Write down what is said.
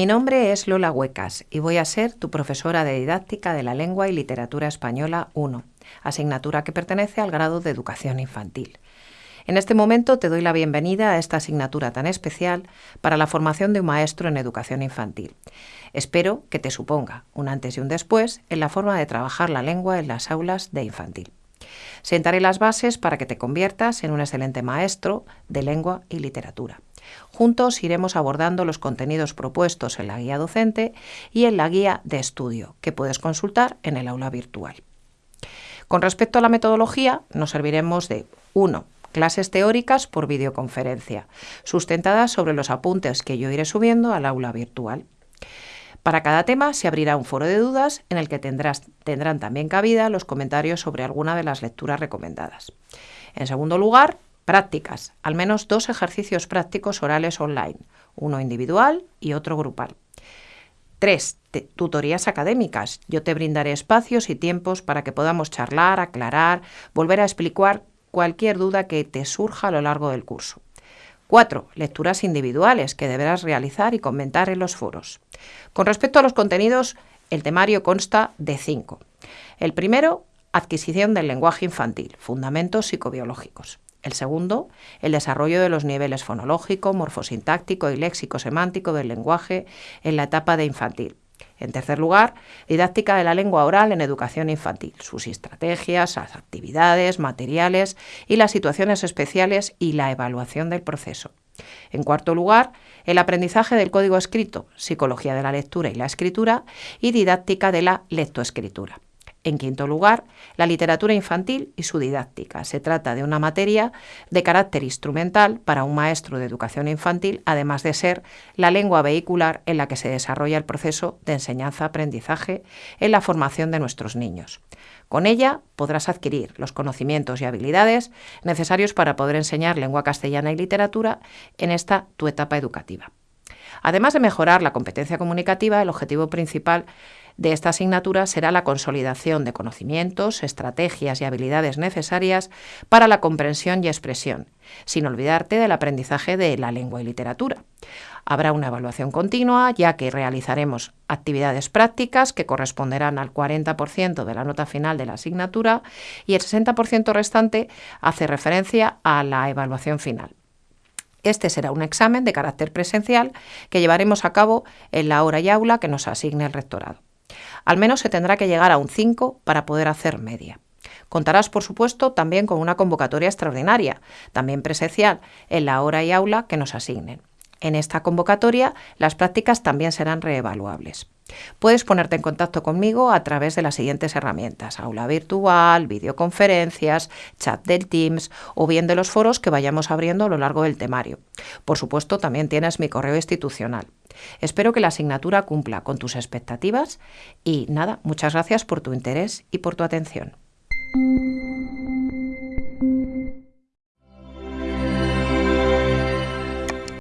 Mi nombre es Lola Huecas y voy a ser tu profesora de didáctica de la lengua y literatura española 1, asignatura que pertenece al grado de educación infantil. En este momento te doy la bienvenida a esta asignatura tan especial para la formación de un maestro en educación infantil. Espero que te suponga un antes y un después en la forma de trabajar la lengua en las aulas de infantil. Sentaré las bases para que te conviertas en un excelente maestro de lengua y literatura. Juntos iremos abordando los contenidos propuestos en la guía docente y en la guía de estudio, que puedes consultar en el aula virtual. Con respecto a la metodología, nos serviremos de 1 clases teóricas por videoconferencia, sustentadas sobre los apuntes que yo iré subiendo al aula virtual. Para cada tema se abrirá un foro de dudas en el que tendrán también cabida los comentarios sobre alguna de las lecturas recomendadas. En segundo lugar, prácticas, al menos dos ejercicios prácticos orales online, uno individual y otro grupal. Tres, tutorías académicas. Yo te brindaré espacios y tiempos para que podamos charlar, aclarar, volver a explicar cualquier duda que te surja a lo largo del curso. 4. Lecturas individuales que deberás realizar y comentar en los foros. Con respecto a los contenidos, el temario consta de 5. El primero, adquisición del lenguaje infantil, fundamentos psicobiológicos. El segundo, el desarrollo de los niveles fonológico, morfosintáctico y léxico-semántico del lenguaje en la etapa de infantil. En tercer lugar, didáctica de la lengua oral en educación infantil, sus estrategias, las actividades, materiales y las situaciones especiales y la evaluación del proceso. En cuarto lugar, el aprendizaje del código escrito, psicología de la lectura y la escritura y didáctica de la lectoescritura. En quinto lugar, la literatura infantil y su didáctica. Se trata de una materia de carácter instrumental para un maestro de educación infantil, además de ser la lengua vehicular en la que se desarrolla el proceso de enseñanza-aprendizaje en la formación de nuestros niños. Con ella podrás adquirir los conocimientos y habilidades necesarios para poder enseñar lengua castellana y literatura en esta tu etapa educativa. Además de mejorar la competencia comunicativa, el objetivo principal de esta asignatura será la consolidación de conocimientos, estrategias y habilidades necesarias para la comprensión y expresión, sin olvidarte del aprendizaje de la lengua y literatura. Habrá una evaluación continua, ya que realizaremos actividades prácticas que corresponderán al 40% de la nota final de la asignatura y el 60% restante hace referencia a la evaluación final. Este será un examen de carácter presencial que llevaremos a cabo en la hora y aula que nos asigne el rectorado. Al menos se tendrá que llegar a un 5 para poder hacer media. Contarás, por supuesto, también con una convocatoria extraordinaria, también presencial, en la hora y aula que nos asignen. En esta convocatoria, las prácticas también serán reevaluables. Puedes ponerte en contacto conmigo a través de las siguientes herramientas, aula virtual, videoconferencias, chat del Teams o bien de los foros que vayamos abriendo a lo largo del temario. Por supuesto, también tienes mi correo institucional. Espero que la asignatura cumpla con tus expectativas y nada, muchas gracias por tu interés y por tu atención.